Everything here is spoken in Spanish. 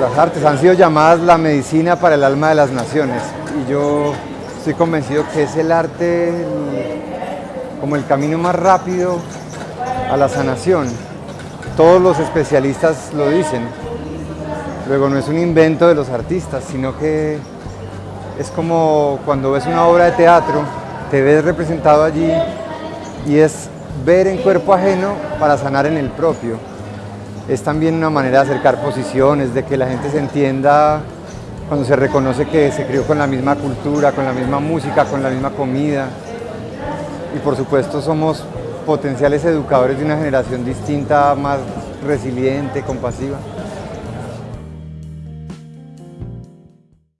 las artes han sido llamadas la medicina para el alma de las naciones y yo estoy convencido que es el arte como el camino más rápido a la sanación. Todos los especialistas lo dicen. Luego no es un invento de los artistas, sino que es como cuando ves una obra de teatro, te ves representado allí y es ver en cuerpo ajeno para sanar en el propio. Es también una manera de acercar posiciones, de que la gente se entienda cuando se reconoce que se crió con la misma cultura, con la misma música, con la misma comida. Y por supuesto somos potenciales educadores de una generación distinta, más resiliente, compasiva.